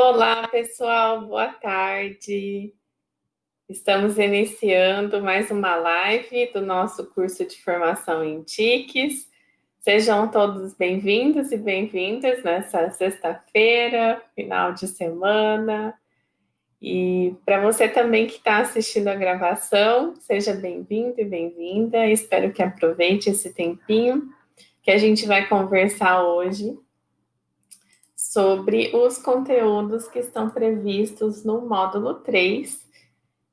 Olá, pessoal, boa tarde. Estamos iniciando mais uma live do nosso curso de formação em TICs. Sejam todos bem-vindos e bem-vindas nessa sexta-feira, final de semana. E para você também que está assistindo a gravação, seja bem-vindo e bem-vinda. Espero que aproveite esse tempinho que a gente vai conversar hoje sobre os conteúdos que estão previstos no módulo 3,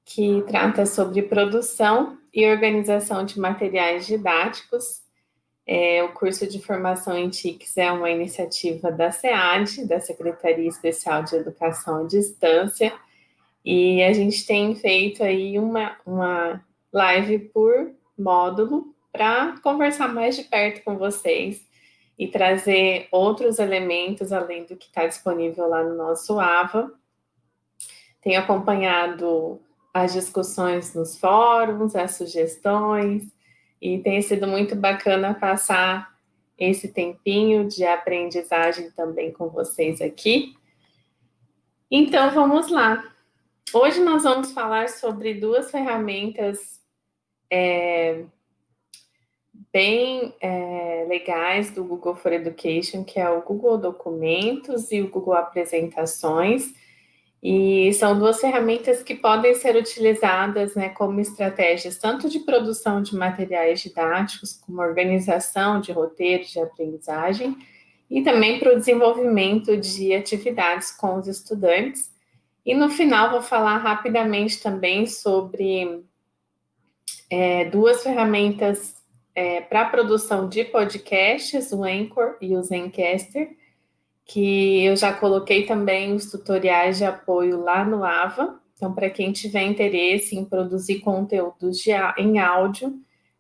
que trata sobre produção e organização de materiais didáticos. É, o curso de formação em TICs é uma iniciativa da SEAD, da Secretaria Especial de Educação à Distância, e a gente tem feito aí uma, uma live por módulo para conversar mais de perto com vocês e trazer outros elementos além do que está disponível lá no nosso AVA. Tenho acompanhado as discussões nos fóruns, as sugestões, e tem sido muito bacana passar esse tempinho de aprendizagem também com vocês aqui. Então, vamos lá. Hoje nós vamos falar sobre duas ferramentas é, bem é, legais do Google for Education, que é o Google Documentos e o Google Apresentações, e são duas ferramentas que podem ser utilizadas né, como estratégias tanto de produção de materiais didáticos, como organização de roteiros de aprendizagem, e também para o desenvolvimento de atividades com os estudantes. E no final vou falar rapidamente também sobre é, duas ferramentas é, para a produção de podcasts, o Anchor e o Zencaster, que eu já coloquei também os tutoriais de apoio lá no AVA. Então, para quem tiver interesse em produzir conteúdos de, em áudio,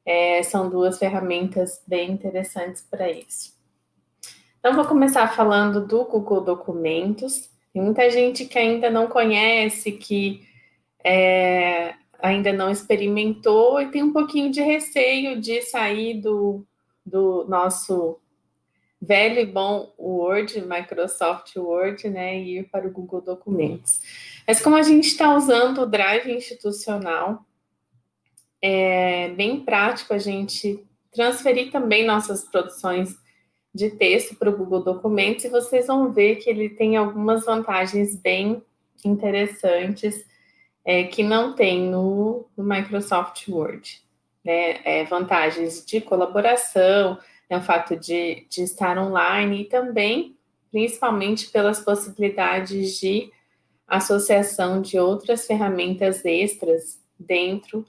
é, são duas ferramentas bem interessantes para isso. Então, vou começar falando do Google Documentos. Tem muita gente que ainda não conhece, que é, ainda não experimentou e tem um pouquinho de receio de sair do, do nosso velho e bom Word, Microsoft Word, né, e ir para o Google Documentos. Mas como a gente está usando o Drive institucional, é bem prático a gente transferir também nossas produções de texto para o Google Documentos e vocês vão ver que ele tem algumas vantagens bem interessantes é, que não tem no, no Microsoft Word. Né? É, vantagens de colaboração, né, o fato de, de estar online e também, principalmente, pelas possibilidades de associação de outras ferramentas extras dentro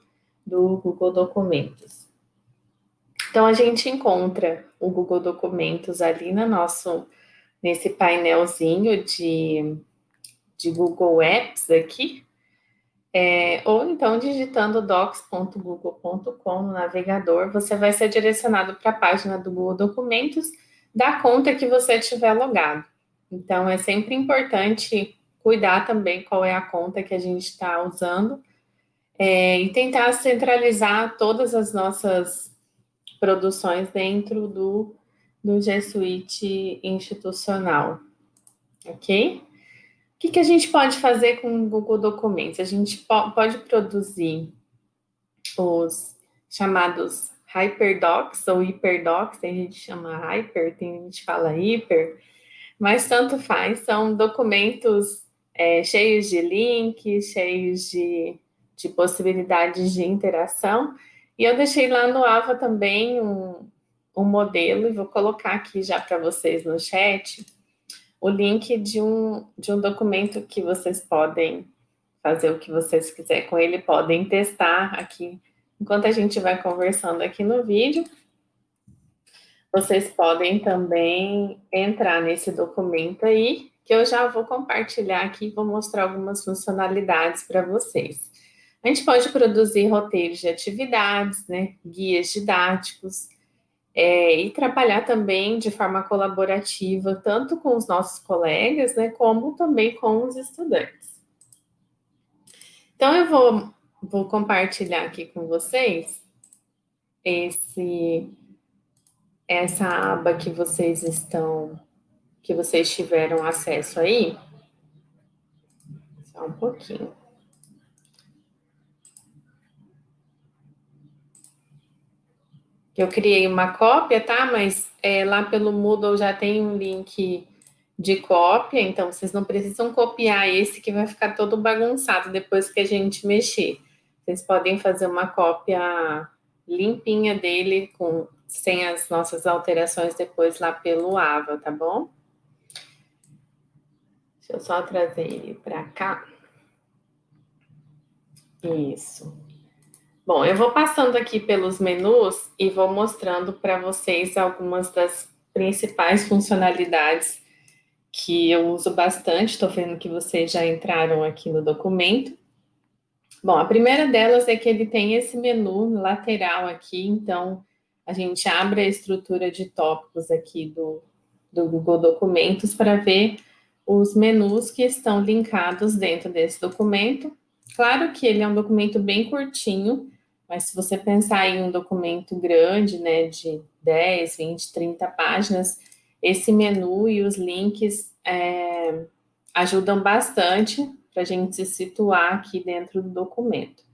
do Google Documentos. Então, a gente encontra o Google Documentos ali no nosso, nesse painelzinho de, de Google Apps aqui, é, ou então digitando docs.google.com no navegador, você vai ser direcionado para a página do Google Documentos da conta que você tiver logado. Então, é sempre importante cuidar também qual é a conta que a gente está usando é, e tentar centralizar todas as nossas produções dentro do, do G Suite institucional, ok? O que, que a gente pode fazer com o Google Documentos? A gente po pode produzir os chamados Hyperdocs ou Hyperdocs, tem gente que chama Hyper, tem gente que fala Hyper, mas tanto faz, são documentos é, cheios de links, cheios de, de possibilidades de interação, e eu deixei lá no AVA também um, um modelo, e vou colocar aqui já para vocês no chat, o link de um, de um documento que vocês podem fazer o que vocês quiserem com ele, podem testar aqui, enquanto a gente vai conversando aqui no vídeo. Vocês podem também entrar nesse documento aí, que eu já vou compartilhar aqui, vou mostrar algumas funcionalidades para vocês. A gente pode produzir roteiros de atividades, né, guias didáticos, é, e trabalhar também de forma colaborativa, tanto com os nossos colegas, né, como também com os estudantes. Então, eu vou, vou compartilhar aqui com vocês esse, essa aba que vocês estão, que vocês tiveram acesso aí. Só um pouquinho. Eu criei uma cópia, tá? Mas é, lá pelo Moodle já tem um link de cópia, então vocês não precisam copiar esse que vai ficar todo bagunçado depois que a gente mexer. Vocês podem fazer uma cópia limpinha dele, com, sem as nossas alterações depois lá pelo Ava, tá bom? Deixa eu só trazer ele para cá. Isso. Bom, eu vou passando aqui pelos menus e vou mostrando para vocês algumas das principais funcionalidades que eu uso bastante. Estou vendo que vocês já entraram aqui no documento. Bom, a primeira delas é que ele tem esse menu lateral aqui, então a gente abre a estrutura de tópicos aqui do, do Google Documentos para ver os menus que estão linkados dentro desse documento. Claro que ele é um documento bem curtinho, mas se você pensar em um documento grande, né, de 10, 20, 30 páginas, esse menu e os links é, ajudam bastante para a gente se situar aqui dentro do documento.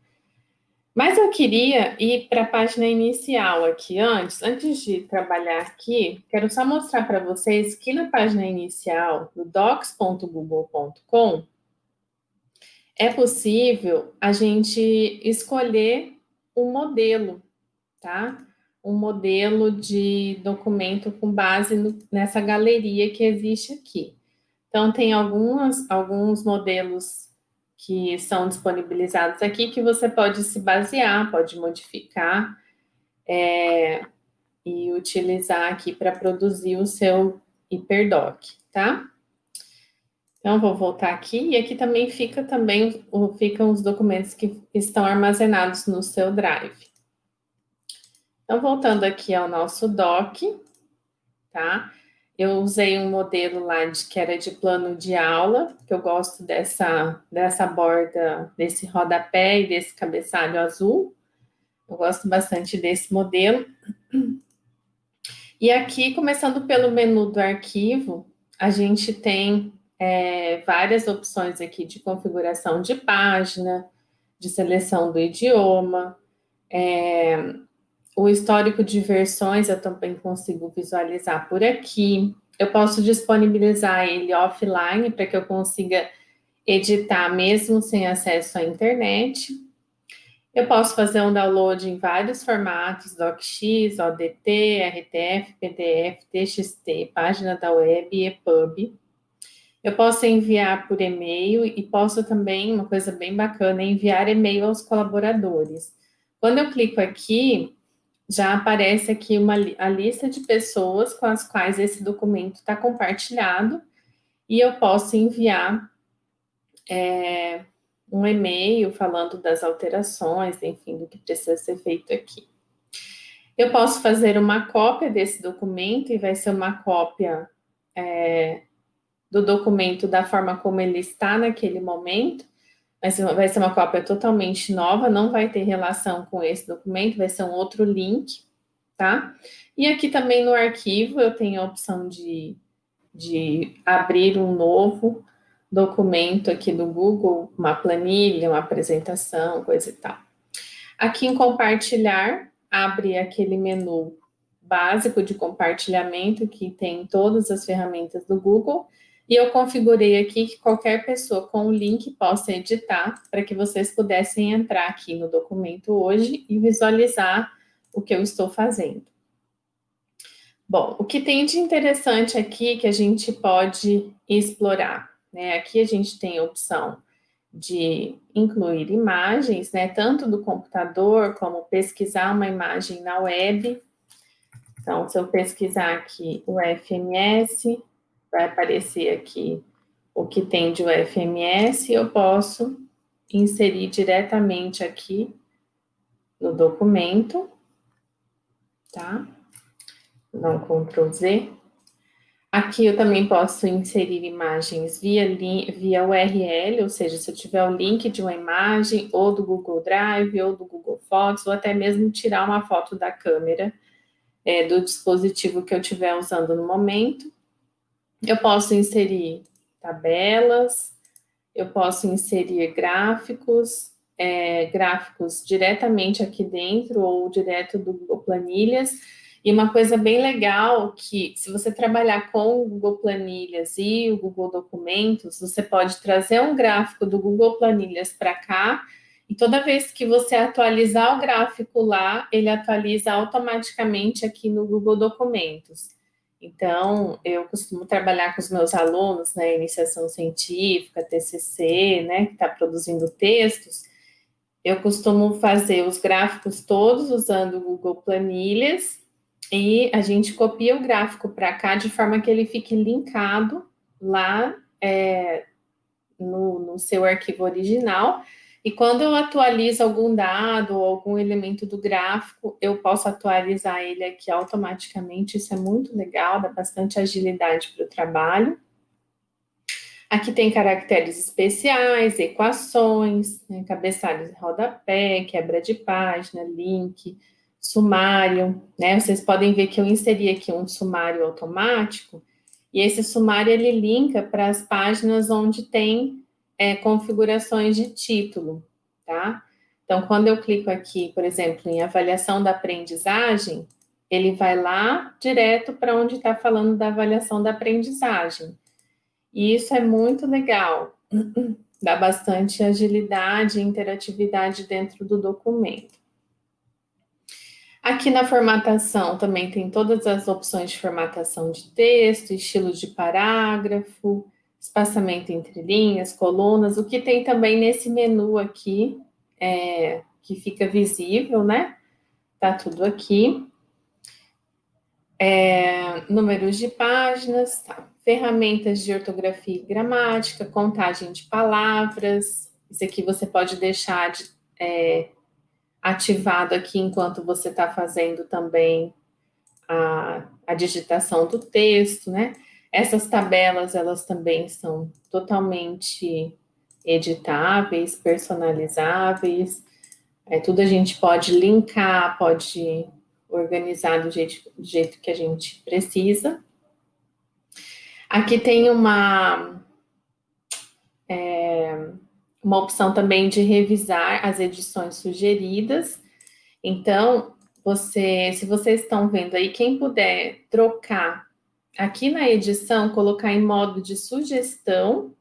Mas eu queria ir para a página inicial aqui antes, antes de trabalhar aqui, quero só mostrar para vocês que na página inicial do docs.google.com é possível a gente escolher um modelo, tá? Um modelo de documento com base no, nessa galeria que existe aqui. Então, tem algumas, alguns modelos que são disponibilizados aqui que você pode se basear, pode modificar é, e utilizar aqui para produzir o seu hiperdoc, tá? Então, vou voltar aqui, e aqui também fica também, ficam os documentos que estão armazenados no seu Drive. Então, voltando aqui ao nosso doc, tá? Eu usei um modelo lá de, que era de plano de aula, que eu gosto dessa, dessa borda, desse rodapé e desse cabeçalho azul. Eu gosto bastante desse modelo. E aqui, começando pelo menu do arquivo, a gente tem é, várias opções aqui de configuração de página, de seleção do idioma, é, o histórico de versões eu também consigo visualizar por aqui. Eu posso disponibilizar ele offline para que eu consiga editar mesmo sem acesso à internet. Eu posso fazer um download em vários formatos, DocX, ODT, RTF, PDF, TXT, página da web e EPUB. Eu posso enviar por e-mail e posso também, uma coisa bem bacana, enviar e-mail aos colaboradores. Quando eu clico aqui, já aparece aqui uma, a lista de pessoas com as quais esse documento está compartilhado e eu posso enviar é, um e-mail falando das alterações, enfim, do que precisa ser feito aqui. Eu posso fazer uma cópia desse documento e vai ser uma cópia é, do documento da forma como ele está naquele momento, mas vai ser uma cópia totalmente nova, não vai ter relação com esse documento, vai ser um outro link, tá? E aqui também no arquivo eu tenho a opção de, de abrir um novo documento aqui do Google, uma planilha, uma apresentação, coisa e tal. Aqui em compartilhar, abre aquele menu básico de compartilhamento que tem todas as ferramentas do Google e eu configurei aqui que qualquer pessoa com o link possa editar para que vocês pudessem entrar aqui no documento hoje e visualizar o que eu estou fazendo. Bom, o que tem de interessante aqui que a gente pode explorar, né? Aqui a gente tem a opção de incluir imagens, né? Tanto do computador como pesquisar uma imagem na web. Então, se eu pesquisar aqui o FMS, vai aparecer aqui o que tem de UFMS, eu posso inserir diretamente aqui no documento, tá? Um Ctrl Z. Aqui eu também posso inserir imagens via, via URL, ou seja, se eu tiver o link de uma imagem, ou do Google Drive, ou do Google Fotos, ou até mesmo tirar uma foto da câmera é, do dispositivo que eu estiver usando no momento. Eu posso inserir tabelas, eu posso inserir gráficos, é, gráficos diretamente aqui dentro ou direto do Google Planilhas. E uma coisa bem legal que, se você trabalhar com o Google Planilhas e o Google Documentos, você pode trazer um gráfico do Google Planilhas para cá, e toda vez que você atualizar o gráfico lá, ele atualiza automaticamente aqui no Google Documentos. Então, eu costumo trabalhar com os meus alunos, né, iniciação científica, TCC, né, que está produzindo textos, eu costumo fazer os gráficos todos usando o Google Planilhas e a gente copia o gráfico para cá de forma que ele fique linkado lá é, no, no seu arquivo original. E quando eu atualizo algum dado ou algum elemento do gráfico, eu posso atualizar ele aqui automaticamente. Isso é muito legal, dá bastante agilidade para o trabalho. Aqui tem caracteres especiais, equações, né, cabeçalhos rodapé, quebra de página, link, sumário, né? Vocês podem ver que eu inseri aqui um sumário automático, e esse sumário ele linka para as páginas onde tem é, configurações de título, tá? Então, quando eu clico aqui, por exemplo, em avaliação da aprendizagem, ele vai lá direto para onde está falando da avaliação da aprendizagem. E isso é muito legal, dá bastante agilidade e interatividade dentro do documento. Aqui na formatação também tem todas as opções de formatação de texto, estilo de parágrafo, espaçamento entre linhas, colunas, o que tem também nesse menu aqui, é, que fica visível, né? Tá tudo aqui. É, números de páginas, tá ferramentas de ortografia e gramática, contagem de palavras, isso aqui você pode deixar de, é, ativado aqui enquanto você está fazendo também a, a digitação do texto, né? Essas tabelas, elas também são totalmente editáveis, personalizáveis, é, tudo a gente pode linkar, pode organizar do jeito, do jeito que a gente precisa. Aqui tem uma, é, uma opção também de revisar as edições sugeridas. Então, você, se vocês estão vendo aí, quem puder trocar aqui na edição, colocar em modo de sugestão,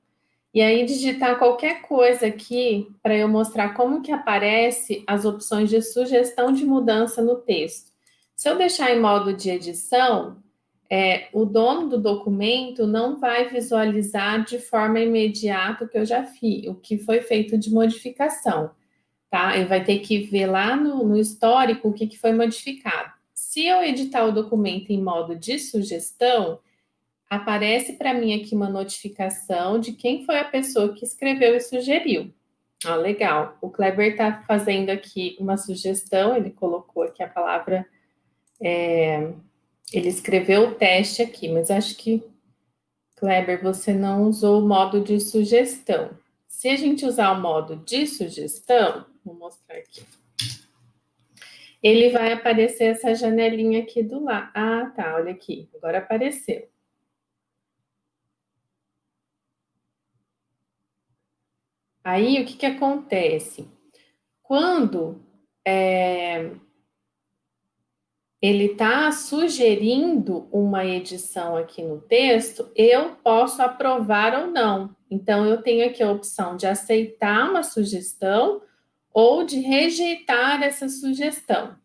e aí digitar qualquer coisa aqui para eu mostrar como que aparece as opções de sugestão de mudança no texto. Se eu deixar em modo de edição, é, o dono do documento não vai visualizar de forma imediata o que eu já fiz, o que foi feito de modificação, tá? Ele vai ter que ver lá no, no histórico o que, que foi modificado. Se eu editar o documento em modo de sugestão, aparece para mim aqui uma notificação de quem foi a pessoa que escreveu e sugeriu. Ah, legal. O Kleber está fazendo aqui uma sugestão, ele colocou aqui a palavra é, ele escreveu o teste aqui, mas acho que, Kleber, você não usou o modo de sugestão. Se a gente usar o modo de sugestão, vou mostrar aqui. Ele vai aparecer essa janelinha aqui do lado. Ah, tá, olha aqui, agora apareceu. Aí, o que que acontece? Quando é, ele está sugerindo uma edição aqui no texto, eu posso aprovar ou não. Então, eu tenho aqui a opção de aceitar uma sugestão ou de rejeitar essa sugestão.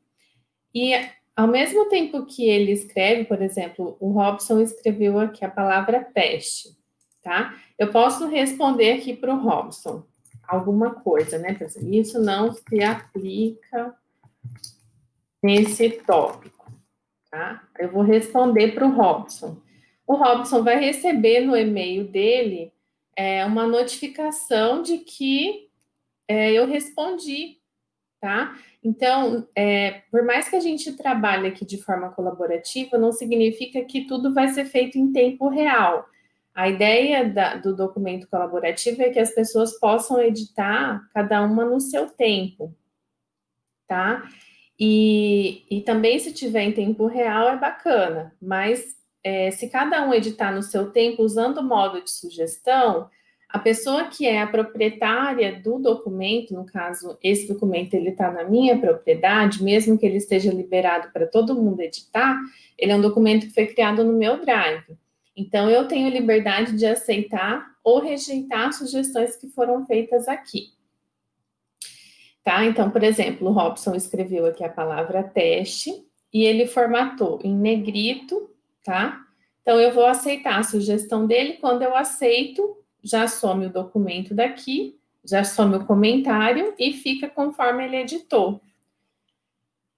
E, ao mesmo tempo que ele escreve, por exemplo, o Robson escreveu aqui a palavra teste, tá? Eu posso responder aqui para o Robson alguma coisa, né? Isso não se aplica nesse tópico, tá? Eu vou responder para o Robson. O Robson vai receber no e-mail dele é, uma notificação de que é, eu respondi, tá? Então, é, por mais que a gente trabalhe aqui de forma colaborativa, não significa que tudo vai ser feito em tempo real. A ideia da, do documento colaborativo é que as pessoas possam editar cada uma no seu tempo, tá? E, e também, se tiver em tempo real, é bacana, mas é, se cada um editar no seu tempo, usando o modo de sugestão, a pessoa que é a proprietária do documento, no caso, esse documento ele está na minha propriedade, mesmo que ele esteja liberado para todo mundo editar, ele é um documento que foi criado no meu Drive. Então, eu tenho liberdade de aceitar ou rejeitar sugestões que foram feitas aqui. Tá? Então, por exemplo, o Robson escreveu aqui a palavra teste e ele formatou em negrito, tá? Então, eu vou aceitar a sugestão dele. Quando eu aceito, já some o documento daqui, já some o comentário e fica conforme ele editou.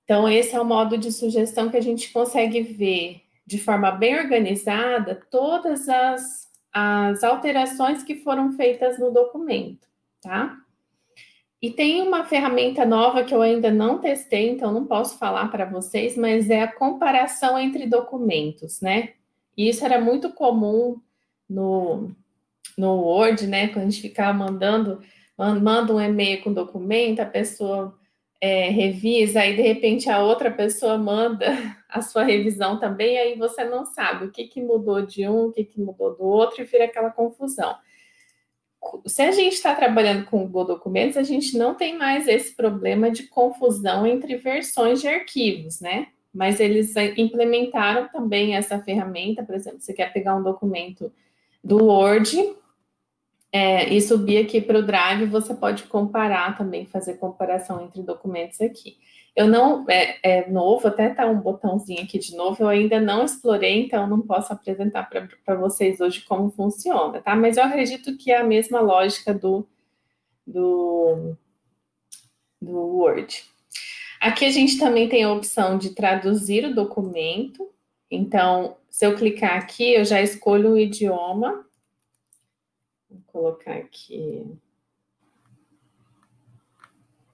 Então, esse é o modo de sugestão que a gente consegue ver de forma bem organizada todas as, as alterações que foram feitas no documento, tá? E tem uma ferramenta nova que eu ainda não testei, então não posso falar para vocês, mas é a comparação entre documentos, né? E isso era muito comum no, no Word, né? Quando a gente ficava mandando, manda um e-mail com documento, a pessoa é, revisa, aí de repente a outra pessoa manda a sua revisão também, aí você não sabe o que, que mudou de um, o que, que mudou do outro, e vira aquela confusão. Se a gente está trabalhando com Google Documentos, a gente não tem mais esse problema de confusão entre versões de arquivos, né? Mas eles implementaram também essa ferramenta, por exemplo, você quer pegar um documento do Word é, e subir aqui para o Drive, você pode comparar também, fazer comparação entre documentos aqui. Eu não, é, é novo, até tá um botãozinho aqui de novo, eu ainda não explorei, então não posso apresentar para vocês hoje como funciona, tá? Mas eu acredito que é a mesma lógica do, do, do Word. Aqui a gente também tem a opção de traduzir o documento, então, se eu clicar aqui, eu já escolho o idioma, Vou colocar aqui.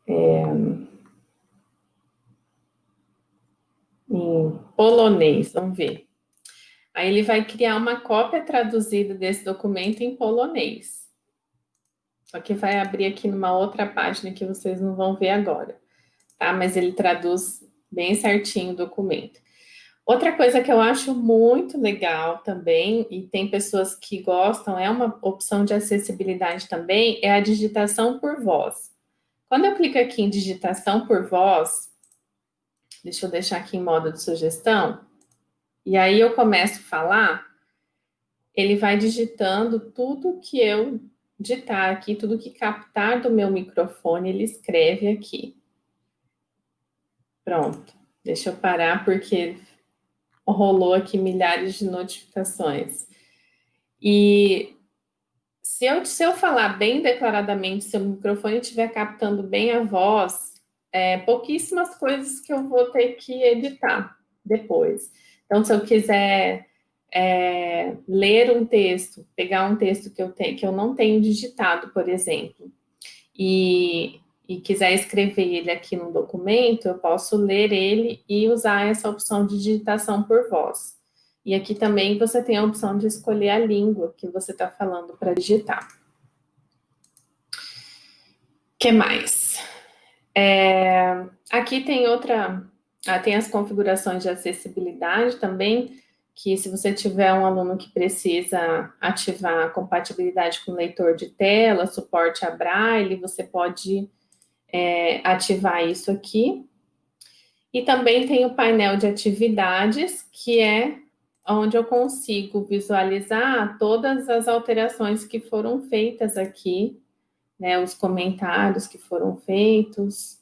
É, em polonês, vamos ver. Aí ele vai criar uma cópia traduzida desse documento em polonês. Só que vai abrir aqui numa outra página que vocês não vão ver agora, tá? Mas ele traduz bem certinho o documento. Outra coisa que eu acho muito legal também, e tem pessoas que gostam, é uma opção de acessibilidade também, é a digitação por voz. Quando eu clico aqui em digitação por voz, deixa eu deixar aqui em modo de sugestão, e aí eu começo a falar, ele vai digitando tudo que eu ditar aqui, tudo que captar do meu microfone, ele escreve aqui. Pronto. Deixa eu parar, porque rolou aqui milhares de notificações. E se eu, se eu falar bem declaradamente, se o microfone estiver captando bem a voz, é, pouquíssimas coisas que eu vou ter que editar depois. Então, se eu quiser é, ler um texto, pegar um texto que eu, tenho, que eu não tenho digitado, por exemplo, e e quiser escrever ele aqui no documento, eu posso ler ele e usar essa opção de digitação por voz. E aqui também você tem a opção de escolher a língua que você está falando para digitar. O que mais? É, aqui tem outra, ah, tem as configurações de acessibilidade também, que se você tiver um aluno que precisa ativar compatibilidade com leitor de tela, suporte a braille, você pode é, ativar isso aqui. E também tem o painel de atividades, que é onde eu consigo visualizar todas as alterações que foram feitas aqui, né, os comentários que foram feitos,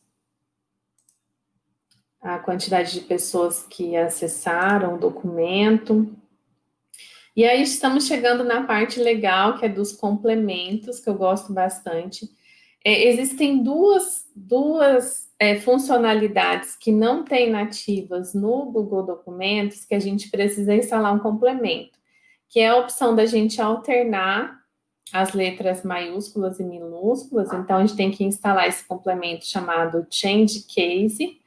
a quantidade de pessoas que acessaram o documento. E aí estamos chegando na parte legal, que é dos complementos, que eu gosto bastante. É, existem duas, duas é, funcionalidades que não tem nativas no Google Documentos que a gente precisa instalar um complemento, que é a opção da gente alternar as letras maiúsculas e minúsculas, então a gente tem que instalar esse complemento chamado Change Case,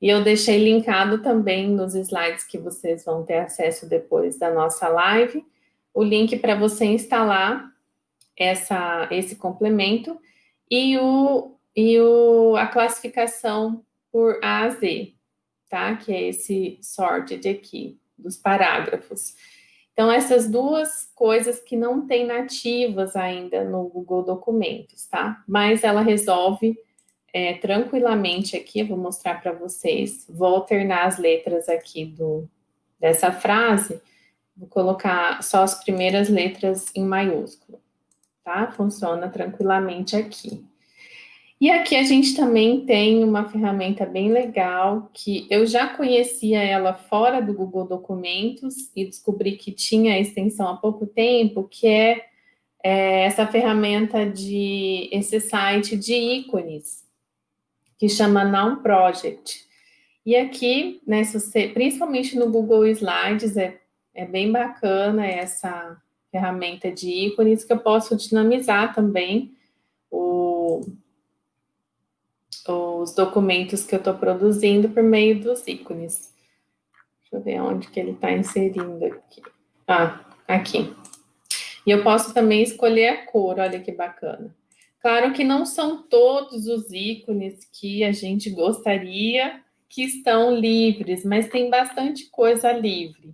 e eu deixei linkado também nos slides que vocês vão ter acesso depois da nossa live, o link para você instalar essa, esse complemento, e, o, e o, a classificação por A a Z, tá? Que é esse sorted aqui, dos parágrafos. Então, essas duas coisas que não tem nativas ainda no Google Documentos, tá? Mas ela resolve é, tranquilamente aqui, vou mostrar para vocês. Vou alternar as letras aqui do, dessa frase, vou colocar só as primeiras letras em maiúsculo, tá? Funciona tranquilamente aqui. E aqui a gente também tem uma ferramenta bem legal, que eu já conhecia ela fora do Google Documentos e descobri que tinha a extensão há pouco tempo, que é, é essa ferramenta de, esse site de ícones, que chama Noun Project. E aqui, né, você, principalmente no Google Slides, é, é bem bacana essa ferramenta de ícones, que eu posso dinamizar também o os documentos que eu estou produzindo por meio dos ícones. Deixa eu ver onde que ele está inserindo aqui. Ah, aqui. E eu posso também escolher a cor, olha que bacana. Claro que não são todos os ícones que a gente gostaria que estão livres, mas tem bastante coisa livre.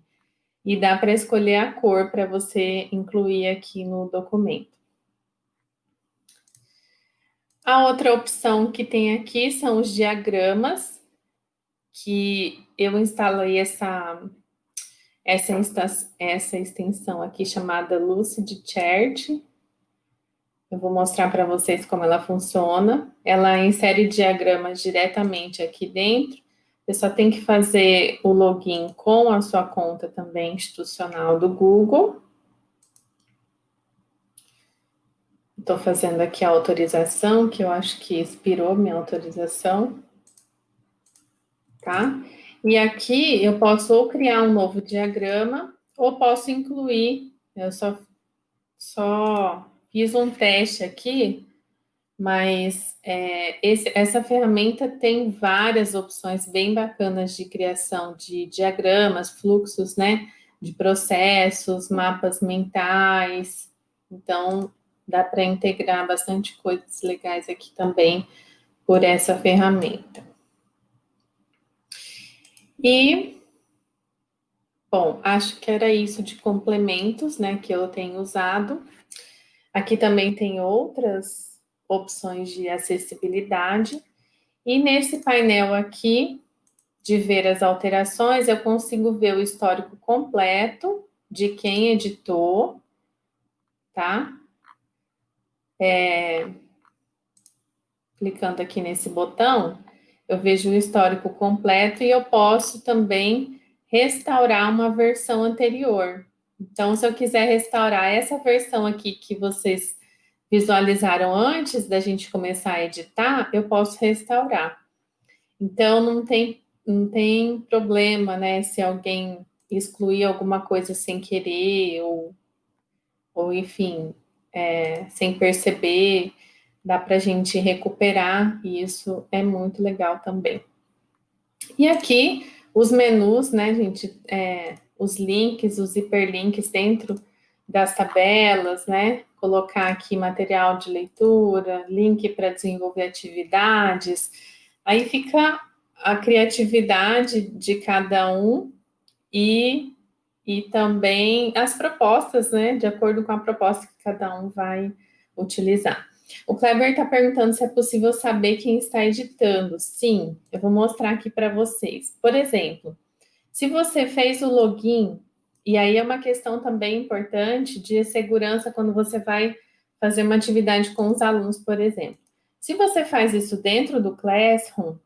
E dá para escolher a cor para você incluir aqui no documento. A outra opção que tem aqui são os diagramas, que eu instalei essa, essa, essa extensão aqui chamada Lucid Chart. Eu vou mostrar para vocês como ela funciona. Ela insere diagramas diretamente aqui dentro. Você só tem que fazer o login com a sua conta também institucional do Google. Estou fazendo aqui a autorização, que eu acho que expirou minha autorização. Tá? E aqui eu posso ou criar um novo diagrama, ou posso incluir, eu só, só fiz um teste aqui, mas é, esse, essa ferramenta tem várias opções bem bacanas de criação de diagramas, fluxos, né, de processos, mapas mentais. Então, dá para integrar bastante coisas legais aqui também por essa ferramenta. E, bom, acho que era isso de complementos, né, que eu tenho usado. Aqui também tem outras opções de acessibilidade. E nesse painel aqui, de ver as alterações, eu consigo ver o histórico completo de quem editou, tá? é, clicando aqui nesse botão, eu vejo o histórico completo e eu posso também restaurar uma versão anterior. Então, se eu quiser restaurar essa versão aqui que vocês visualizaram antes da gente começar a editar, eu posso restaurar. Então, não tem, não tem problema, né, se alguém excluir alguma coisa sem querer, ou, ou enfim, é, sem perceber, dá para a gente recuperar, e isso é muito legal também. E aqui, os menus, né, gente, é, os links, os hiperlinks dentro das tabelas, né, colocar aqui material de leitura, link para desenvolver atividades, aí fica a criatividade de cada um e e também as propostas, né, de acordo com a proposta que cada um vai utilizar. O Kleber está perguntando se é possível saber quem está editando. Sim, eu vou mostrar aqui para vocês. Por exemplo, se você fez o login, e aí é uma questão também importante de segurança quando você vai fazer uma atividade com os alunos, por exemplo. Se você faz isso dentro do Classroom,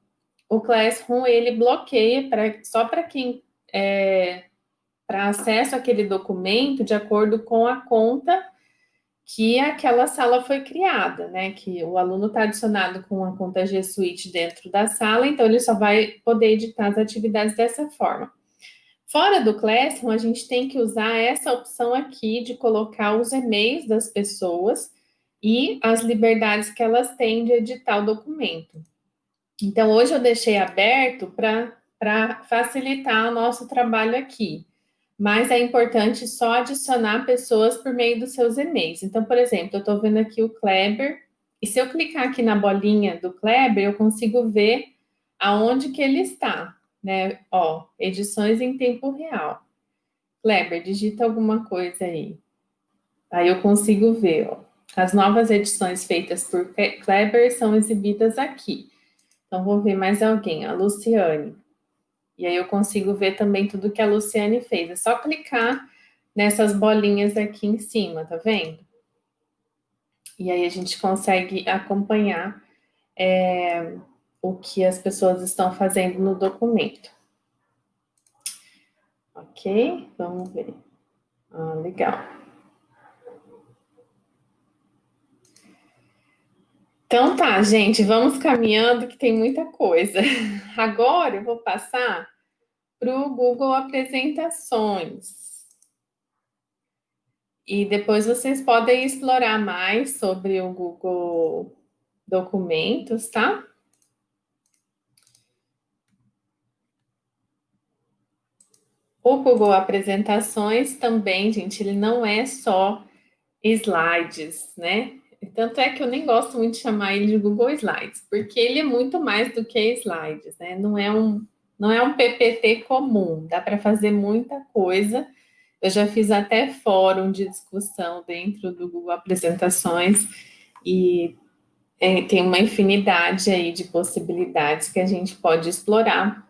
o Classroom ele bloqueia pra, só para quem é, para acesso àquele documento de acordo com a conta que aquela sala foi criada, né? Que o aluno está adicionado com a conta G Suite dentro da sala, então ele só vai poder editar as atividades dessa forma. Fora do Classroom, a gente tem que usar essa opção aqui de colocar os e-mails das pessoas e as liberdades que elas têm de editar o documento. Então, hoje eu deixei aberto para facilitar o nosso trabalho aqui mas é importante só adicionar pessoas por meio dos seus e-mails. Então, por exemplo, eu estou vendo aqui o Kleber, e se eu clicar aqui na bolinha do Kleber, eu consigo ver aonde que ele está, né? Ó, edições em tempo real. Kleber, digita alguma coisa aí. Aí eu consigo ver, ó. As novas edições feitas por Kleber são exibidas aqui. Então, vou ver mais alguém, a Luciane. E aí eu consigo ver também tudo que a Luciane fez. É só clicar nessas bolinhas aqui em cima, tá vendo? E aí a gente consegue acompanhar é, o que as pessoas estão fazendo no documento. Ok, vamos ver. Ah, legal. Então tá, gente, vamos caminhando que tem muita coisa. Agora eu vou passar para o Google Apresentações. E depois vocês podem explorar mais sobre o Google Documentos, tá? O Google Apresentações também, gente, ele não é só slides, né? Tanto é que eu nem gosto muito de chamar ele de Google Slides, porque ele é muito mais do que slides, né? Não é um, não é um PPT comum, dá para fazer muita coisa. Eu já fiz até fórum de discussão dentro do Google Apresentações e é, tem uma infinidade aí de possibilidades que a gente pode explorar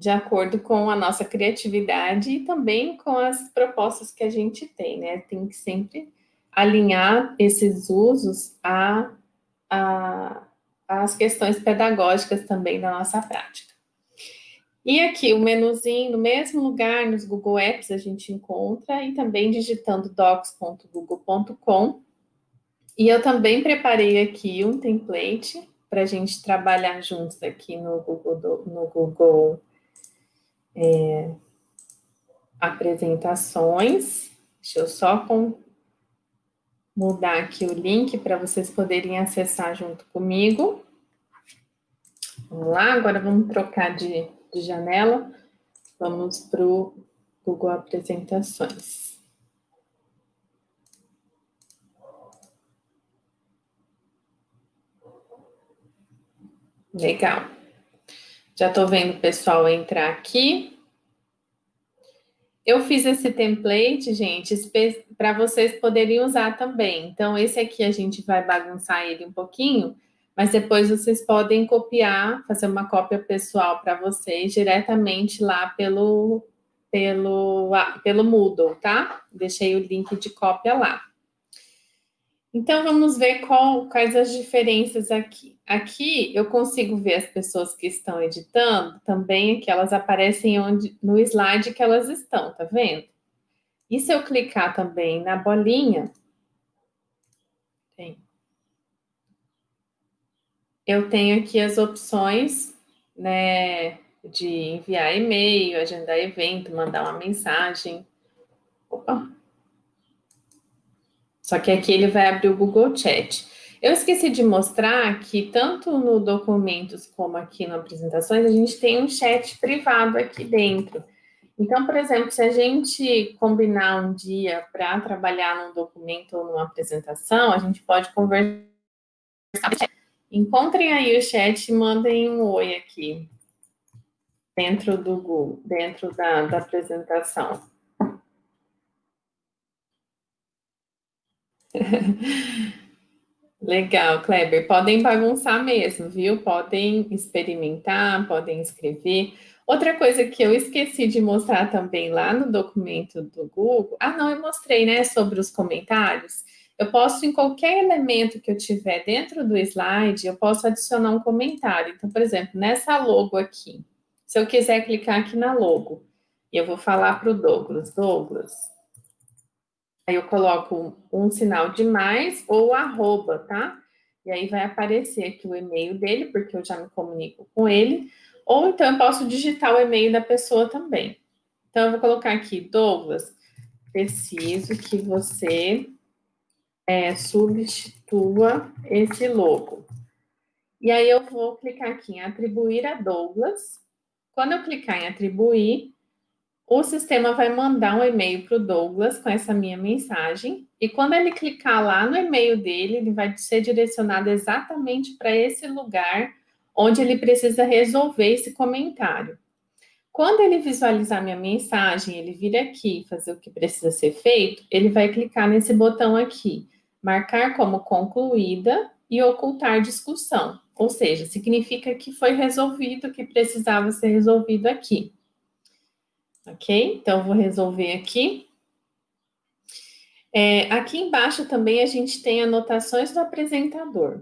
de acordo com a nossa criatividade e também com as propostas que a gente tem, né? Tem que sempre alinhar esses usos a, a, as questões pedagógicas também da nossa prática. E aqui o menuzinho, no mesmo lugar, nos Google Apps a gente encontra, e também digitando docs.google.com. E eu também preparei aqui um template para a gente trabalhar juntos aqui no Google, no Google é, apresentações. Deixa eu só com, mudar aqui o link para vocês poderem acessar junto comigo. Vamos lá, agora vamos trocar de, de janela. Vamos para o Google Apresentações. Legal. Já estou vendo o pessoal entrar aqui. Eu fiz esse template, gente, para vocês poderem usar também. Então, esse aqui a gente vai bagunçar ele um pouquinho, mas depois vocês podem copiar, fazer uma cópia pessoal para vocês diretamente lá pelo, pelo, pelo Moodle, tá? Deixei o link de cópia lá. Então, vamos ver qual, quais as diferenças aqui. Aqui, eu consigo ver as pessoas que estão editando, também que elas aparecem onde, no slide que elas estão, tá vendo? E se eu clicar também na bolinha, eu tenho aqui as opções, né, de enviar e-mail, agendar evento, mandar uma mensagem. Opa, só que aqui ele vai abrir o Google Chat. Eu esqueci de mostrar que tanto no documentos como aqui no apresentações, a gente tem um chat privado aqui dentro. Então, por exemplo, se a gente combinar um dia para trabalhar num documento ou numa apresentação, a gente pode conversar. Encontrem aí o chat e mandem um oi aqui, dentro do Google, dentro da, da apresentação. Legal, Kleber. Podem bagunçar mesmo, viu? Podem experimentar, podem escrever. Outra coisa que eu esqueci de mostrar também lá no documento do Google. Ah, não, eu mostrei, né? Sobre os comentários. Eu posso, em qualquer elemento que eu tiver dentro do slide, eu posso adicionar um comentário. Então, por exemplo, nessa logo aqui, se eu quiser clicar aqui na logo, eu vou falar para o Douglas, Douglas, Aí eu coloco um, sinal de mais ou arroba, tá? E aí vai aparecer aqui o e-mail dele, porque eu já me comunico com ele. Ou então eu posso digitar o e-mail da pessoa também. Então eu vou colocar aqui, Douglas, preciso que você é, substitua esse logo. E aí eu vou clicar aqui em atribuir a Douglas. Quando eu clicar em atribuir, o sistema vai mandar um e-mail para o Douglas com essa minha mensagem, e quando ele clicar lá no e-mail dele, ele vai ser direcionado exatamente para esse lugar onde ele precisa resolver esse comentário. Quando ele visualizar minha mensagem, ele vir aqui fazer o que precisa ser feito, ele vai clicar nesse botão aqui, marcar como concluída e ocultar discussão. Ou seja, significa que foi resolvido o que precisava ser resolvido aqui. Ok? Então, vou resolver aqui. É, aqui embaixo também a gente tem anotações do apresentador.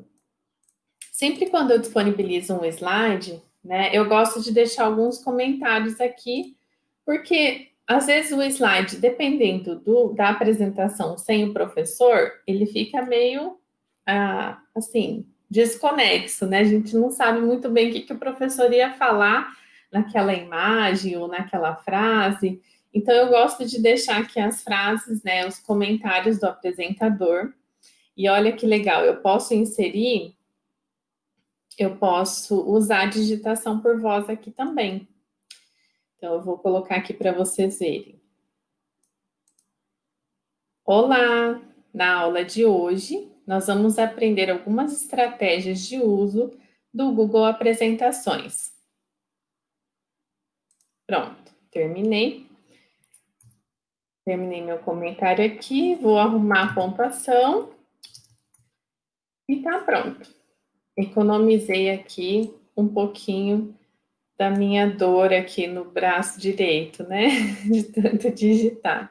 Sempre quando eu disponibilizo um slide, né, eu gosto de deixar alguns comentários aqui, porque às vezes o slide, dependendo do, da apresentação sem o professor, ele fica meio, ah, assim, desconexo, né? A gente não sabe muito bem o que, que o professor ia falar naquela imagem ou naquela frase. Então, eu gosto de deixar aqui as frases, né, os comentários do apresentador. E olha que legal, eu posso inserir, eu posso usar a digitação por voz aqui também. Então, eu vou colocar aqui para vocês verem. Olá! Na aula de hoje, nós vamos aprender algumas estratégias de uso do Google Apresentações. Pronto, terminei. Terminei meu comentário aqui, vou arrumar a pontuação. E tá pronto. Economizei aqui um pouquinho da minha dor aqui no braço direito, né? De tanto digitar.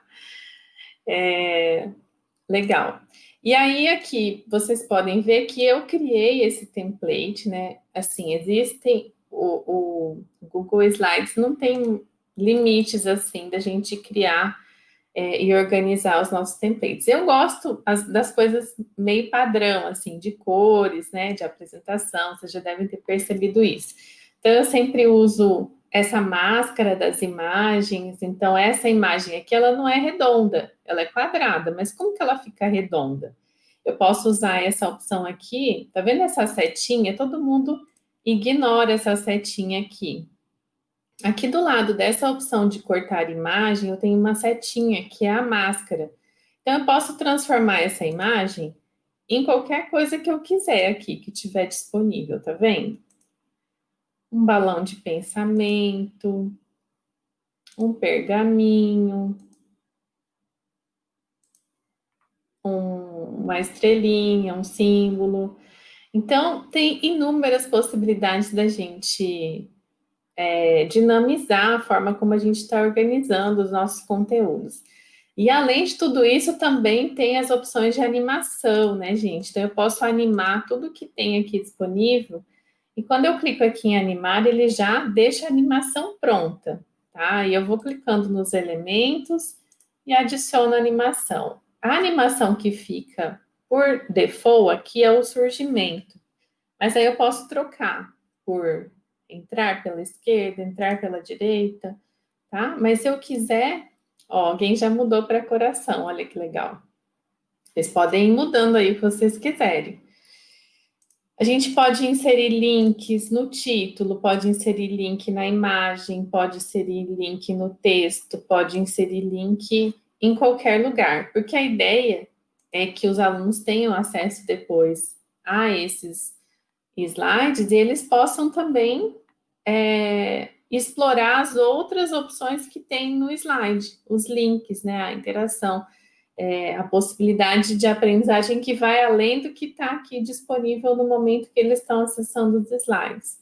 É, legal. E aí aqui vocês podem ver que eu criei esse template, né? Assim, existem o, o Google Slides não tem limites assim da gente criar é, e organizar os nossos templates. Eu gosto as, das coisas meio padrão, assim, de cores, né, de apresentação, vocês já devem ter percebido isso. Então, eu sempre uso essa máscara das imagens, então essa imagem aqui, ela não é redonda, ela é quadrada, mas como que ela fica redonda? Eu posso usar essa opção aqui, tá vendo essa setinha? Todo mundo ignora essa setinha aqui. Aqui do lado dessa opção de cortar imagem, eu tenho uma setinha, que é a máscara. Então, eu posso transformar essa imagem em qualquer coisa que eu quiser aqui, que tiver disponível, tá vendo? Um balão de pensamento, um pergaminho, um, uma estrelinha, um símbolo. Então, tem inúmeras possibilidades da gente é, dinamizar a forma como a gente está organizando os nossos conteúdos. E além de tudo isso, também tem as opções de animação, né, gente? Então, eu posso animar tudo que tem aqui disponível. E quando eu clico aqui em animar, ele já deixa a animação pronta, tá? E eu vou clicando nos elementos e adiciono a animação. A animação que fica por default aqui é o surgimento. Mas aí eu posso trocar por entrar pela esquerda, entrar pela direita, tá? Mas se eu quiser, ó, alguém já mudou para coração, olha que legal. Vocês podem ir mudando aí o que vocês quiserem. A gente pode inserir links no título, pode inserir link na imagem, pode inserir link no texto, pode inserir link em qualquer lugar, porque a ideia é que os alunos tenham acesso depois a esses slides e eles possam também é, explorar as outras opções que tem no slide, os links, né, a interação, é, a possibilidade de aprendizagem que vai além do que está aqui disponível no momento que eles estão acessando os slides.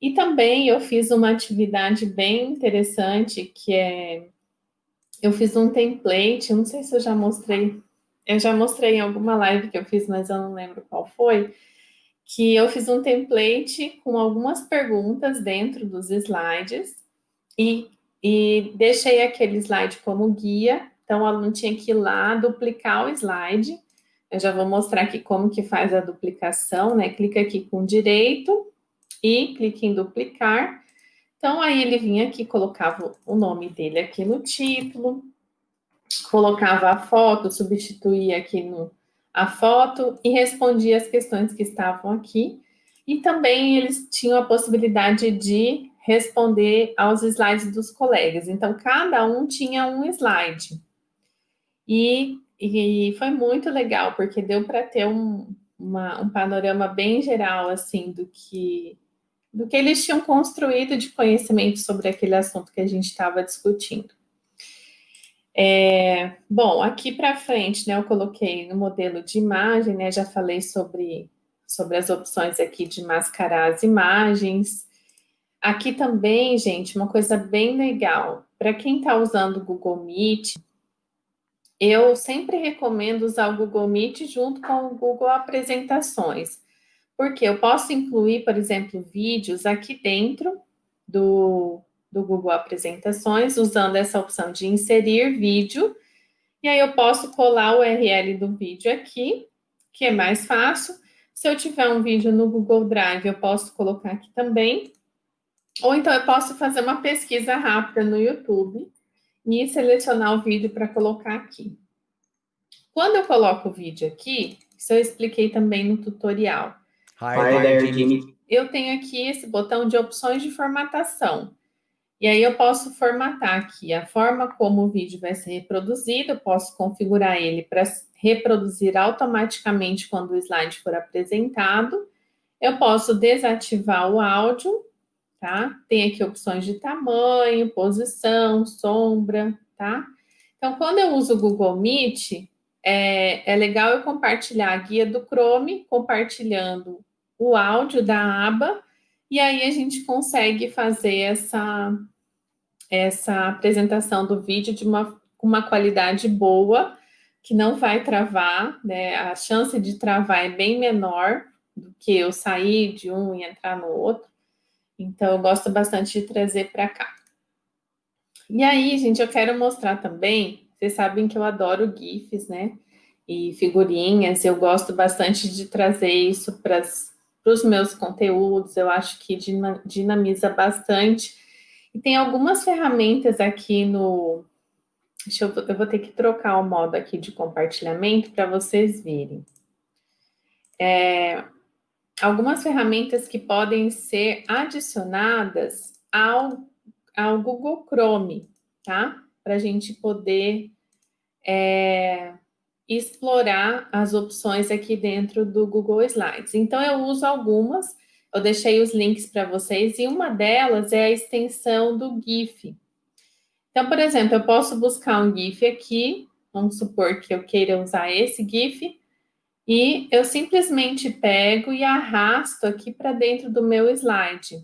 E também eu fiz uma atividade bem interessante, que é, eu fiz um template, não sei se eu já mostrei, eu já mostrei em alguma live que eu fiz, mas eu não lembro qual foi, que eu fiz um template com algumas perguntas dentro dos slides e, e deixei aquele slide como guia, então o aluno tinha que ir lá duplicar o slide, eu já vou mostrar aqui como que faz a duplicação, né, clica aqui com direito e clica em duplicar, então aí ele vinha aqui, colocava o nome dele aqui no título, colocava a foto, substituía aqui no a foto e respondia as questões que estavam aqui. E também eles tinham a possibilidade de responder aos slides dos colegas. Então, cada um tinha um slide. E, e foi muito legal, porque deu para ter um, uma, um panorama bem geral, assim, do que, do que eles tinham construído de conhecimento sobre aquele assunto que a gente estava discutindo. É, bom, aqui para frente, né, eu coloquei no modelo de imagem, né, já falei sobre, sobre as opções aqui de mascarar as imagens. Aqui também, gente, uma coisa bem legal, para quem está usando o Google Meet, eu sempre recomendo usar o Google Meet junto com o Google Apresentações, porque eu posso incluir, por exemplo, vídeos aqui dentro do, do Google Apresentações, usando essa opção de inserir vídeo, e aí eu posso colar o URL do vídeo aqui, que é mais fácil. Se eu tiver um vídeo no Google Drive, eu posso colocar aqui também. Ou então eu posso fazer uma pesquisa rápida no YouTube e selecionar o vídeo para colocar aqui. Quando eu coloco o vídeo aqui, isso eu expliquei também no tutorial. Hi, there, Jimmy. Eu tenho aqui esse botão de opções de formatação. E aí eu posso formatar aqui a forma como o vídeo vai ser reproduzido, eu posso configurar ele para reproduzir automaticamente quando o slide for apresentado. Eu posso desativar o áudio, tá? Tem aqui opções de tamanho, posição, sombra, tá? Então, quando eu uso o Google Meet, é, é legal eu compartilhar a guia do Chrome, compartilhando o áudio da aba, e aí a gente consegue fazer essa, essa apresentação do vídeo de uma, uma qualidade boa, que não vai travar, né? A chance de travar é bem menor do que eu sair de um e entrar no outro. Então, eu gosto bastante de trazer para cá. E aí, gente, eu quero mostrar também vocês sabem que eu adoro GIFs, né? E figurinhas, eu gosto bastante de trazer isso para os meus conteúdos, eu acho que dinamiza bastante. E tem algumas ferramentas aqui no... Eu, eu vou ter que trocar o modo aqui de compartilhamento para vocês verem. É, algumas ferramentas que podem ser adicionadas ao, ao Google Chrome, tá? Para a gente poder é, explorar as opções aqui dentro do Google Slides. Então, eu uso algumas, eu deixei os links para vocês, e uma delas é a extensão do GIF. Então, por exemplo, eu posso buscar um GIF aqui, vamos supor que eu queira usar esse GIF, e eu simplesmente pego e arrasto aqui para dentro do meu slide.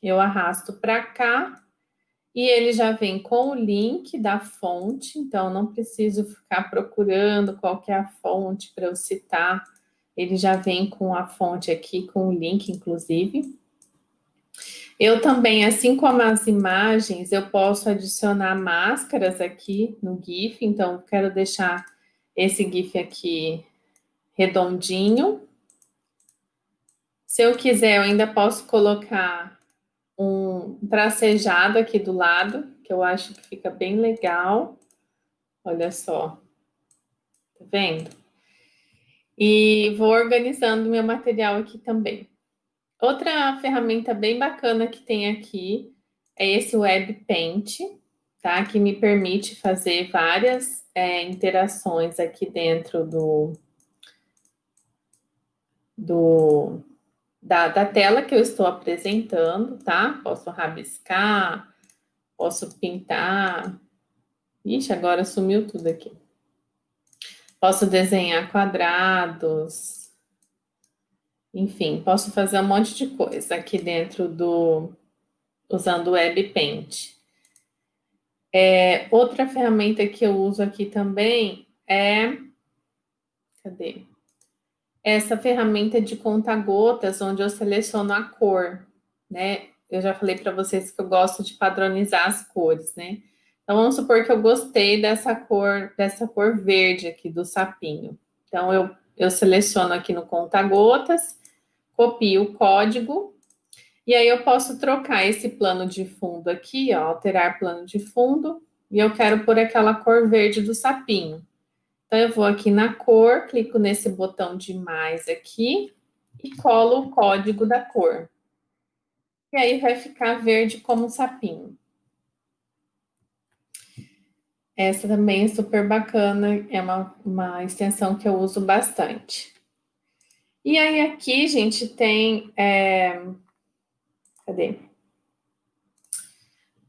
Eu arrasto para cá, e ele já vem com o link da fonte, então não preciso ficar procurando qual é a fonte para eu citar. Ele já vem com a fonte aqui, com o link, inclusive. Eu também, assim como as imagens, eu posso adicionar máscaras aqui no GIF, então quero deixar esse GIF aqui redondinho. Se eu quiser, eu ainda posso colocar um tracejado aqui do lado, que eu acho que fica bem legal. Olha só. Tá vendo? E vou organizando meu material aqui também. Outra ferramenta bem bacana que tem aqui é esse Web Paint, tá? Que me permite fazer várias é, interações aqui dentro do, do, da, da tela que eu estou apresentando, tá? Posso rabiscar, posso pintar. Ixi, agora sumiu tudo aqui. Posso desenhar quadrados. Enfim, posso fazer um monte de coisa aqui dentro do... usando o Web Paint. É, outra ferramenta que eu uso aqui também é... Cadê? Essa ferramenta de conta-gotas, onde eu seleciono a cor, né? Eu já falei para vocês que eu gosto de padronizar as cores, né? Então, vamos supor que eu gostei dessa cor, dessa cor verde aqui do sapinho. Então, eu, eu seleciono aqui no conta-gotas, copio o código, e aí eu posso trocar esse plano de fundo aqui, ó, alterar plano de fundo, e eu quero pôr aquela cor verde do sapinho. Então, eu vou aqui na cor, clico nesse botão de mais aqui e colo o código da cor. E aí vai ficar verde como um sapinho. Essa também é super bacana, é uma, uma extensão que eu uso bastante. E aí aqui, gente, tem é, Cadê?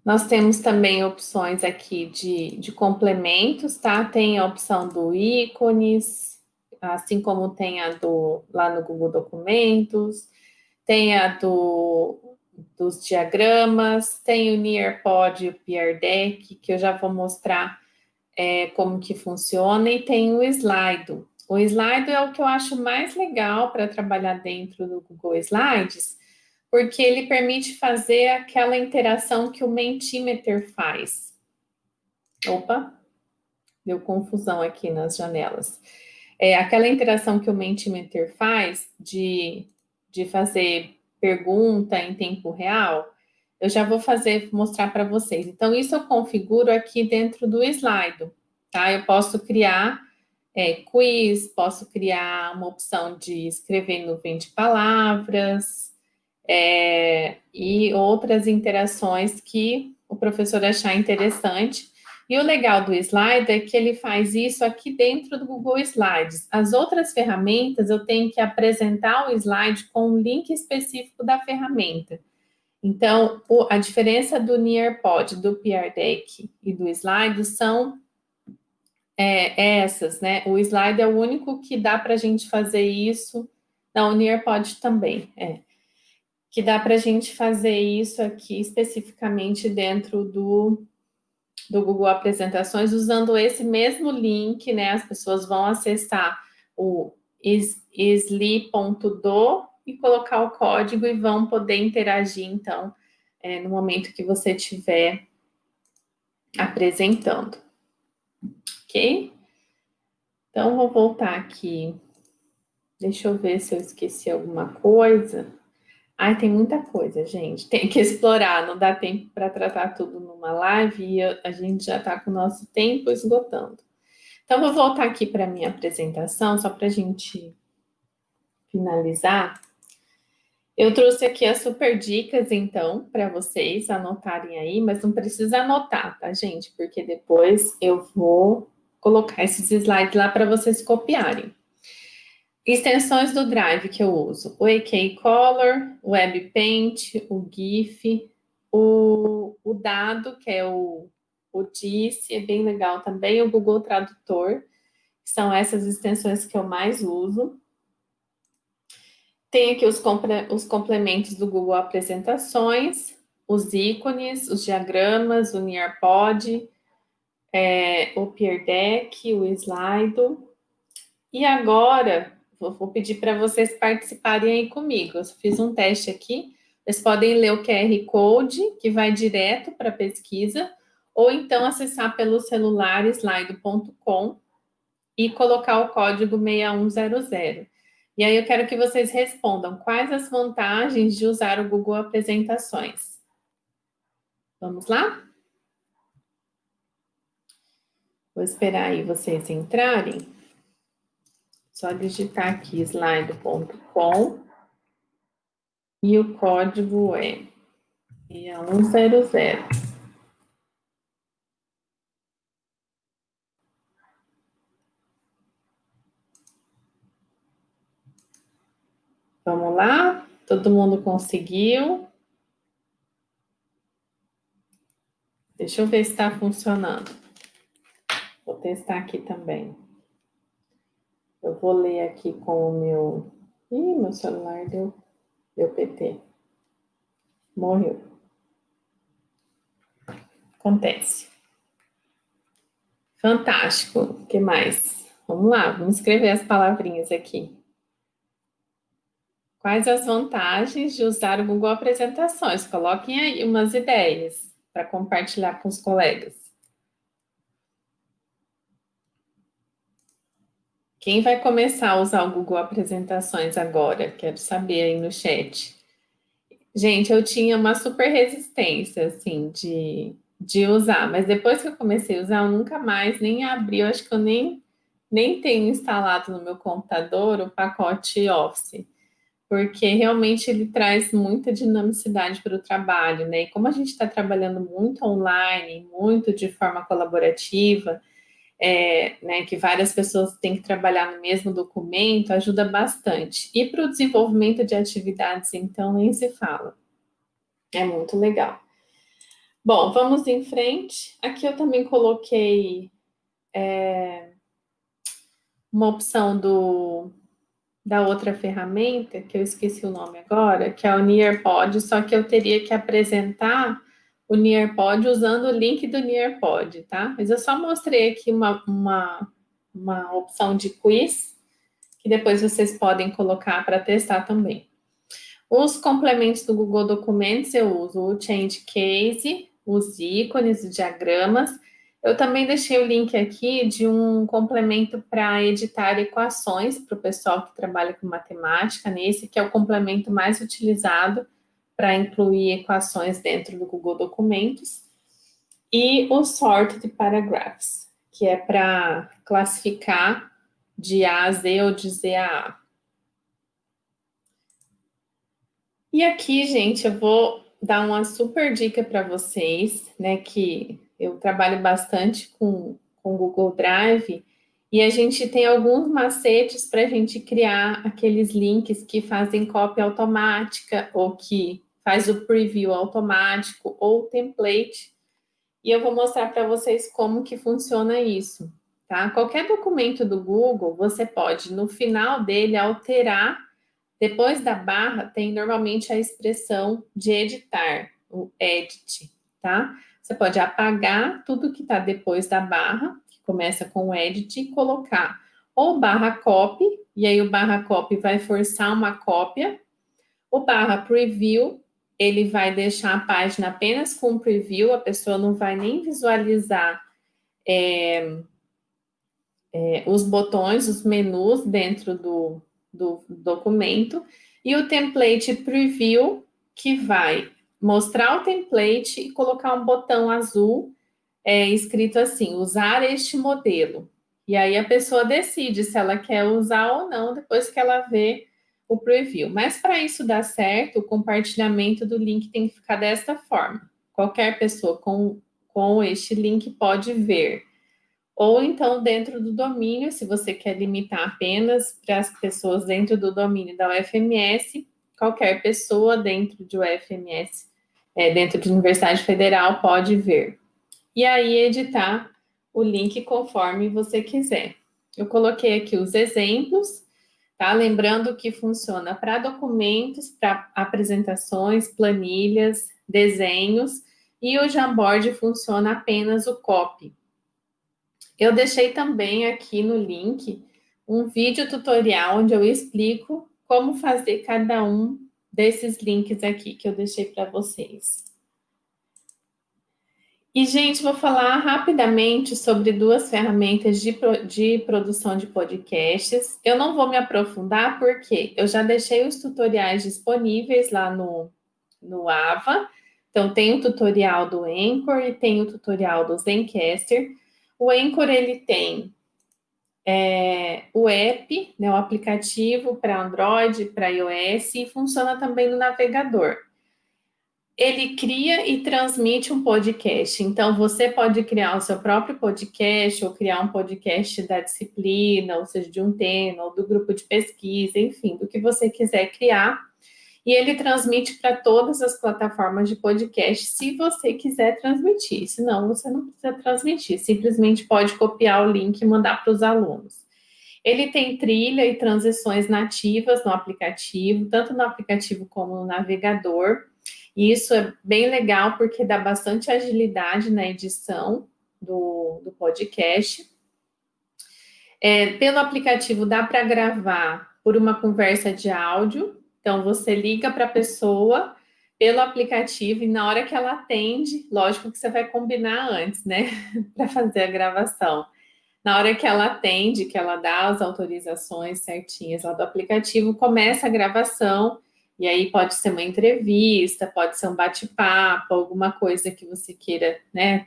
Nós temos também opções aqui de, de complementos, tá? Tem a opção do ícones, assim como tem a do lá no Google Documentos, tem a do, dos diagramas, tem o Nearpod e o PR Deck, que eu já vou mostrar é, como que funciona, e tem o Slido. O Slido é o que eu acho mais legal para trabalhar dentro do Google Slides, porque ele permite fazer aquela interação que o Mentimeter faz. Opa, deu confusão aqui nas janelas. É aquela interação que o Mentimeter faz de, de fazer pergunta em tempo real, eu já vou fazer, mostrar para vocês. Então, isso eu configuro aqui dentro do slide, tá? Eu posso criar é, quiz, posso criar uma opção de escrever no 20 palavras, é, e outras interações que o professor achar interessante. E o legal do slide é que ele faz isso aqui dentro do Google Slides. As outras ferramentas, eu tenho que apresentar o slide com um link específico da ferramenta. Então, o, a diferença do Nearpod, do PR Deck e do Slide são é, essas, né? O Slide é o único que dá para a gente fazer isso. Não, o Nearpod também, é. Que dá para a gente fazer isso aqui especificamente dentro do, do Google Apresentações, usando esse mesmo link, né? As pessoas vão acessar o isli.do e colocar o código e vão poder interagir, então, é, no momento que você estiver apresentando. Ok? Então, vou voltar aqui. Deixa eu ver se eu esqueci alguma coisa. Ai, tem muita coisa, gente. Tem que explorar, não dá tempo para tratar tudo numa live e a gente já está com o nosso tempo esgotando. Então, vou voltar aqui para a minha apresentação, só para a gente finalizar. Eu trouxe aqui as super dicas, então, para vocês anotarem aí, mas não precisa anotar, tá, gente? Porque depois eu vou colocar esses slides lá para vocês copiarem. Extensões do Drive que eu uso, o AK Color, o WebPaint, o GIF, o, o Dado, que é o, o é bem legal também, o Google Tradutor, são essas extensões que eu mais uso. Tem aqui os, os complementos do Google Apresentações, os ícones, os diagramas, o Nearpod, é, o Peer Deck, o Slido. E agora, vou, pedir para vocês participarem aí comigo. Eu fiz um teste aqui. Vocês podem ler o QR Code, que vai direto para a pesquisa, ou então acessar pelo celular slido.com e colocar o código 6100. E aí eu quero que vocês respondam quais as vantagens de usar o Google Apresentações. Vamos lá? Vou esperar aí vocês entrarem. Só digitar aqui slide.com e o código é 6100. Vamos lá? Todo mundo conseguiu? Deixa eu ver se está funcionando. Vou testar aqui também. Eu vou ler aqui com o meu... Ih, meu celular deu, deu PT. Morreu. Acontece. Fantástico. O que mais? Vamos lá, vamos escrever as palavrinhas aqui. Quais as vantagens de usar o Google Apresentações? Coloquem aí umas ideias para compartilhar com os colegas. Quem vai começar a usar o Google Apresentações agora? Quero saber aí no chat. Gente, eu tinha uma super resistência, assim, de, de usar, mas depois que eu comecei a usar, eu nunca mais nem abri, eu acho que eu nem, nem tenho instalado no meu computador o pacote Office porque realmente ele traz muita dinamicidade para o trabalho, né? E como a gente está trabalhando muito online, muito de forma colaborativa, é, né, que várias pessoas têm que trabalhar no mesmo documento, ajuda bastante. E para o desenvolvimento de atividades, então, nem se fala. É muito legal. Bom, vamos em frente. Aqui eu também coloquei é, uma opção do, da outra ferramenta, que eu esqueci o nome agora, que é o Nearpod, só que eu teria que apresentar o Nearpod usando o link do Nearpod, tá? Mas eu só mostrei aqui uma, uma, uma opção de quiz, que depois vocês podem colocar para testar também. Os complementos do Google Documentos eu uso o Change Case, os ícones, os diagramas. Eu também deixei o link aqui de um complemento para editar equações para o pessoal que trabalha com matemática, nesse que é o complemento mais utilizado para incluir equações dentro do Google Documentos. E o Sorted Paragraphs, que é para classificar de A a Z ou de Z a A. E aqui, gente, eu vou dar uma super dica para vocês, né? Que eu trabalho bastante com o Google Drive e a gente tem alguns macetes para a gente criar aqueles links que fazem cópia automática ou que faz o preview automático ou template. E eu vou mostrar para vocês como que funciona isso, tá? Qualquer documento do Google, você pode, no final dele, alterar depois da barra, tem normalmente a expressão de editar, o edit, tá? Você pode apagar tudo que está depois da barra, começa com o edit, colocar ou barra copy, e aí o barra copy vai forçar uma cópia, o barra preview, ele vai deixar a página apenas com preview, a pessoa não vai nem visualizar é, é, os botões, os menus dentro do, do documento, e o template preview, que vai mostrar o template e colocar um botão azul é, escrito assim, usar este modelo. E aí a pessoa decide se ela quer usar ou não depois que ela vê o preview. Mas para isso dar certo, o compartilhamento do link tem que ficar desta forma. Qualquer pessoa com, com este link pode ver ou então dentro do domínio, se você quer limitar apenas para as pessoas dentro do domínio da UFMS, qualquer pessoa dentro de UFMS, é, dentro de Universidade Federal, pode ver. E aí editar o link conforme você quiser. Eu coloquei aqui os exemplos, tá? Lembrando que funciona para documentos, para apresentações, planilhas, desenhos, e o Jamboard funciona apenas o copy. Eu deixei também aqui no link um vídeo tutorial onde eu explico como fazer cada um desses links aqui que eu deixei para vocês. E, gente, vou falar rapidamente sobre duas ferramentas de, de produção de podcasts. Eu não vou me aprofundar porque eu já deixei os tutoriais disponíveis lá no, no AVA. Então, tem o tutorial do Anchor e tem o tutorial do Zencaster. O Anchor, ele tem é, o app, né, o aplicativo para Android, para iOS, e funciona também no navegador. Ele cria e transmite um podcast. Então, você pode criar o seu próprio podcast, ou criar um podcast da disciplina, ou seja, de um tema, ou do grupo de pesquisa, enfim, do que você quiser criar e ele transmite para todas as plataformas de podcast, se você quiser transmitir. Senão, você não precisa transmitir, simplesmente pode copiar o link e mandar para os alunos. Ele tem trilha e transições nativas no aplicativo, tanto no aplicativo como no navegador. E isso é bem legal porque dá bastante agilidade na edição do, do podcast. É, pelo aplicativo dá para gravar por uma conversa de áudio, então, você liga para a pessoa pelo aplicativo e na hora que ela atende, lógico que você vai combinar antes, né, para fazer a gravação. Na hora que ela atende, que ela dá as autorizações certinhas lá do aplicativo, começa a gravação, e aí pode ser uma entrevista, pode ser um bate-papo, alguma coisa que você queira, né,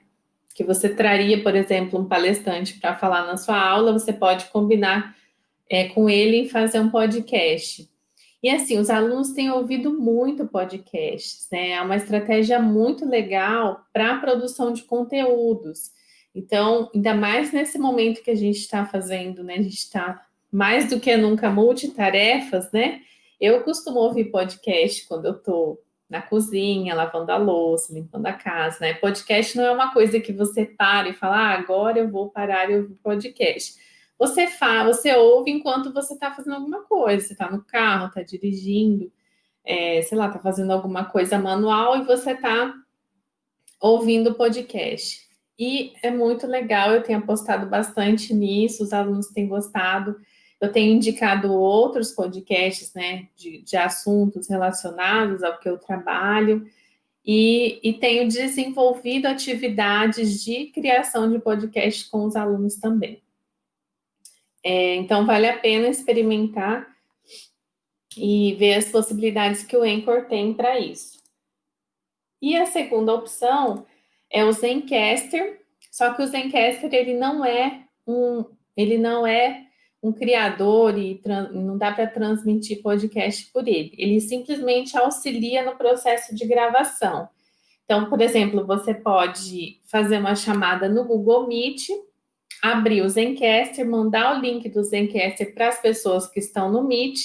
que você traria, por exemplo, um palestrante para falar na sua aula, você pode combinar é, com ele em fazer um podcast. E assim, os alunos têm ouvido muito podcasts, né? É uma estratégia muito legal para a produção de conteúdos. Então, ainda mais nesse momento que a gente está fazendo, né? A gente está mais do que nunca multitarefas, né? Eu costumo ouvir podcast quando eu estou na cozinha, lavando a louça, limpando a casa, né? Podcast não é uma coisa que você para e fala, ah, agora eu vou parar e ouvir podcast. Você fala, você ouve enquanto você está fazendo alguma coisa, você está no carro, está dirigindo, é, sei lá, está fazendo alguma coisa manual e você está ouvindo podcast. E é muito legal, eu tenho apostado bastante nisso, os alunos têm gostado. Eu tenho indicado outros podcasts, né, de, de assuntos relacionados ao que eu trabalho, e, e, tenho desenvolvido atividades de criação de podcast com os alunos também. É, então, vale a pena experimentar e ver as possibilidades que o Anchor tem para isso. E a segunda opção é o Zencaster, só que o Zencaster ele não é um, ele não é um criador e não dá para transmitir podcast por ele. Ele simplesmente auxilia no processo de gravação. Então, por exemplo, você pode fazer uma chamada no Google Meet, abrir o Zencaster, mandar o link do Zencaster para as pessoas que estão no Meet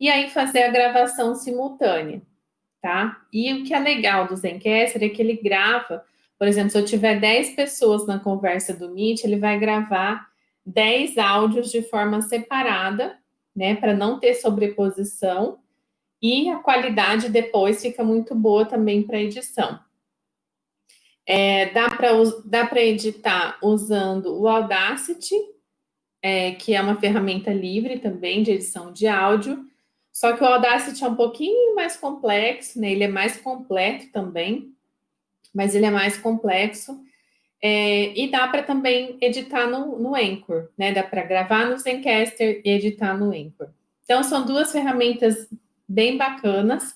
e aí fazer a gravação simultânea, tá? E o que é legal do Zencaster é que ele grava, por exemplo, se eu tiver 10 pessoas na conversa do Meet, ele vai gravar 10 áudios de forma separada, né, para não ter sobreposição, e a qualidade depois fica muito boa também para edição. É, dá para editar usando o Audacity, é, que é uma ferramenta livre também de edição de áudio, só que o Audacity é um pouquinho mais complexo, né? ele é mais completo também, mas ele é mais complexo. É, e dá para também editar no, no Anchor, né? Dá para gravar no Zencaster e editar no Anchor. Então, são duas ferramentas bem bacanas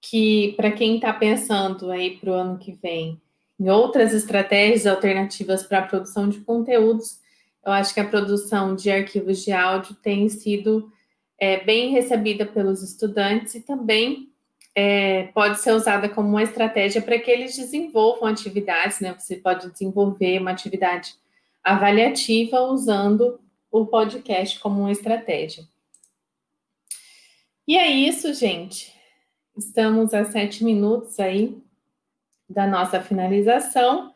que, para quem está pensando aí para o ano que vem em outras estratégias alternativas para a produção de conteúdos, eu acho que a produção de arquivos de áudio tem sido é, bem recebida pelos estudantes e também é, pode ser usada como uma estratégia para que eles desenvolvam atividades, né? Você pode desenvolver uma atividade avaliativa usando o podcast como uma estratégia. E é isso, gente. Estamos a sete minutos aí da nossa finalização,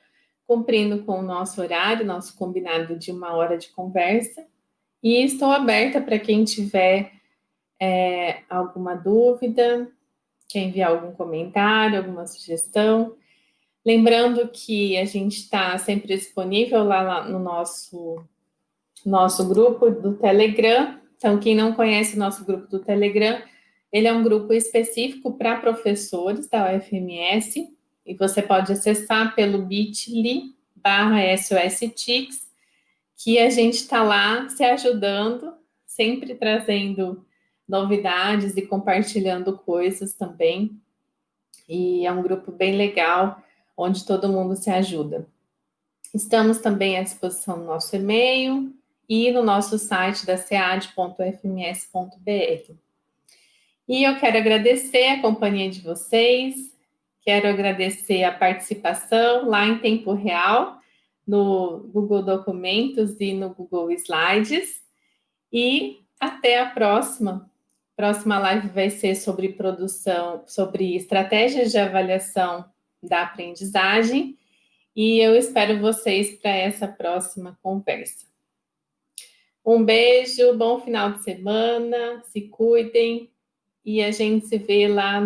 cumprindo com o nosso horário, nosso combinado de uma hora de conversa. E estou aberta para quem tiver é, alguma dúvida, quer enviar algum comentário, alguma sugestão. Lembrando que a gente está sempre disponível lá, lá no nosso, nosso grupo do Telegram. Então, quem não conhece o nosso grupo do Telegram, ele é um grupo específico para professores da UFMS, e você pode acessar pelo bit.ly barra SOSTIX, que a gente está lá se ajudando, sempre trazendo novidades e compartilhando coisas também. E é um grupo bem legal, onde todo mundo se ajuda. Estamos também à disposição no nosso e-mail e no nosso site da sead.fms.br. E eu quero agradecer a companhia de vocês, quero agradecer a participação lá em tempo real no Google Documentos e no Google Slides. E até a próxima. Próxima live vai ser sobre produção, sobre estratégias de avaliação da aprendizagem. E eu espero vocês para essa próxima conversa. Um beijo, bom final de semana, se cuidem e a gente se vê lá